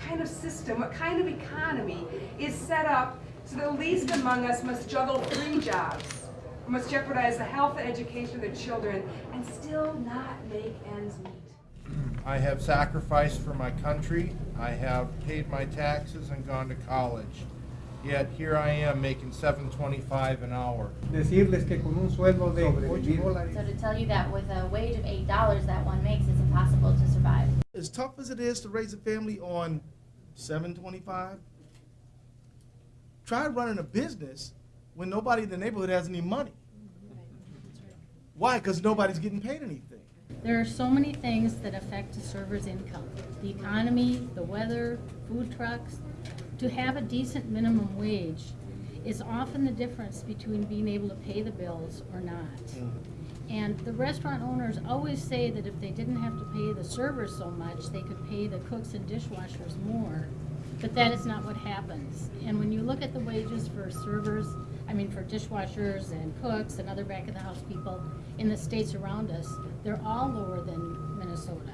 kind of system, what kind of economy is set up so the least among us must juggle three jobs, must jeopardize the health and education of their children, and still not make ends meet? I have sacrificed for my country. I have paid my taxes and gone to college. Yet here I am making seven twenty-five an hour. Decirles que con un sueldo de ocho So to tell you that with a wage of eight dollars that one makes, it's impossible to survive. As tough as it is to raise a family on seven twenty-five, try running a business when nobody in the neighborhood has any money. Why? Because nobody's getting paid anything. There are so many things that affect a server's income. The economy, the weather, food trucks. To have a decent minimum wage is often the difference between being able to pay the bills or not. Mm. And the restaurant owners always say that if they didn't have to pay the servers so much, they could pay the cooks and dishwashers more. But that is not what happens. And when you look at the wages for servers, I mean for dishwashers and cooks and other back of the house people in the states around us, they're all lower than Minnesota.